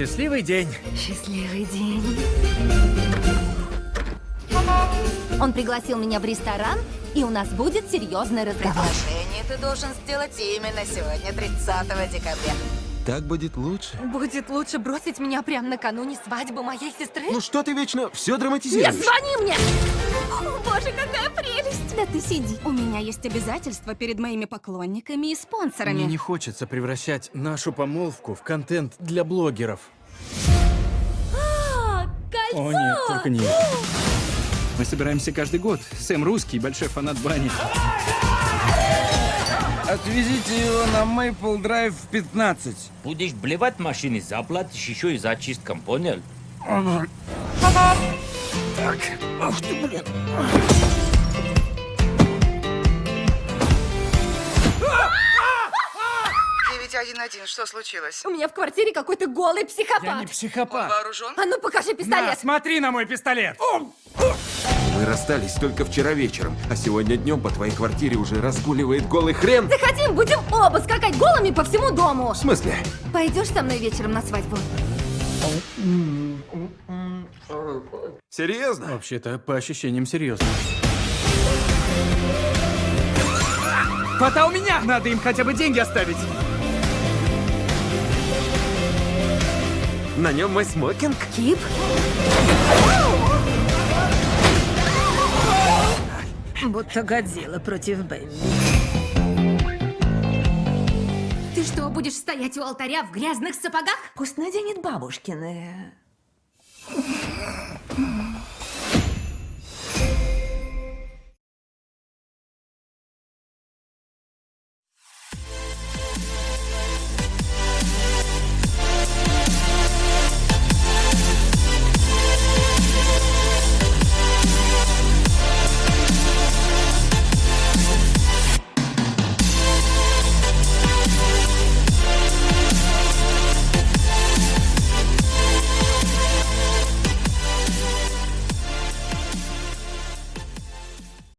Счастливый день. Счастливый день. Он пригласил меня в ресторан, и у нас будет серьезный разговор. Приглашение ты должен сделать именно сегодня, 30 декабря. Так будет лучше. Будет лучше бросить меня прямо накануне свадьбы моей сестры? Ну что ты вечно все Не драматизируешь? звони мне! О, боже, какая прелесть! Да ты сиди. У меня есть обязательства перед моими поклонниками и спонсорами. Мне не хочется превращать нашу помолвку в контент для блогеров. А, кольцо! О нет, только не. Мы собираемся каждый год. Сэм русский, большой фанат бани. Отвезите его на Мейпл Драйв 15. Будешь блевать в машине, заплатишь еще и за чисткам, понял? Так, ах ты, блин. что случилось? У меня в квартире какой-то голый психопат. Я не психопат. Вооружен? А ну покажи На, пистолет. смотри на мой пистолет. Мы расстались только вчера вечером, а сегодня днем по твоей квартире уже разгуливает голый хрен. Захотим, будем оба скакать голыми по всему дому. В смысле? Пойдешь со мной вечером на свадьбу? Серьезно? Вообще-то, по ощущениям, серьезно. Кота у меня! Надо им хотя бы деньги оставить. На нем мой смокинг. Кип? Будто Годзилла против Бэмби. Ты что, будешь стоять у алтаря в грязных сапогах? Пусть наденет бабушкины.